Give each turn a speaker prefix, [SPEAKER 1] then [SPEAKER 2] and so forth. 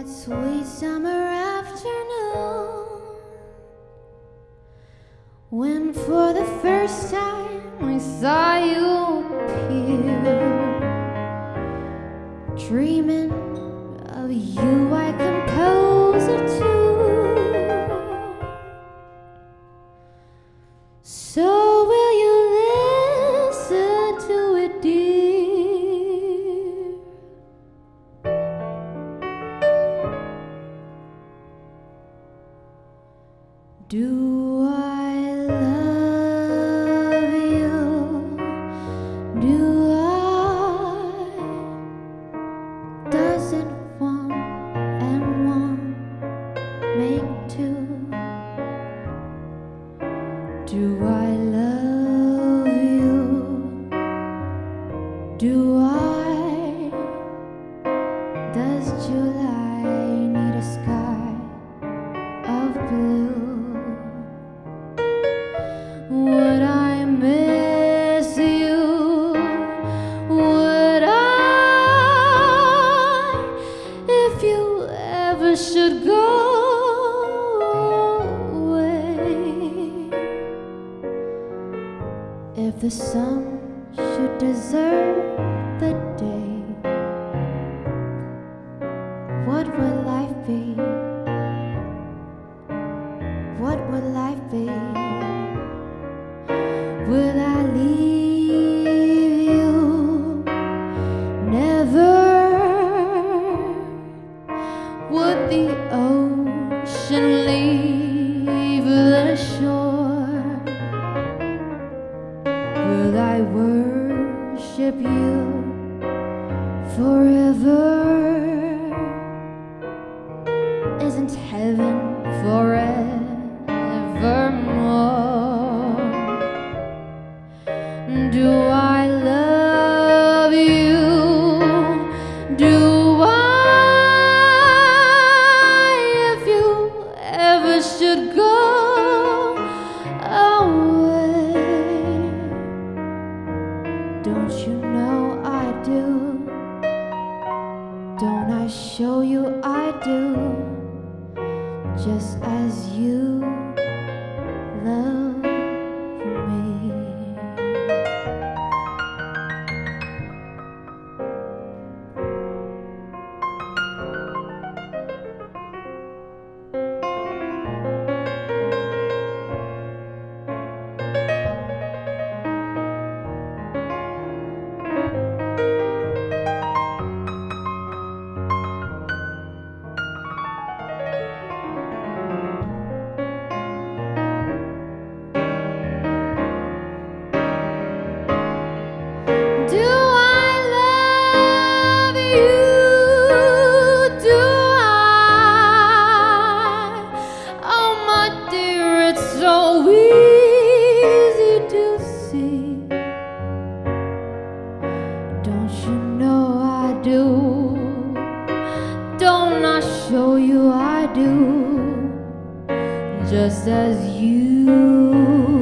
[SPEAKER 1] that sweet summer afternoon. When for the first time I saw you appear dreaming of you I compose a tune. So Do I love you? Do I? Doesn't one and one make two? Do I love you? Do I? The sun should deserve the day, worship you forever? Isn't heaven forevermore? Do I don't you know I do? Don't I show you I do? Just as you love show you I do? Just as you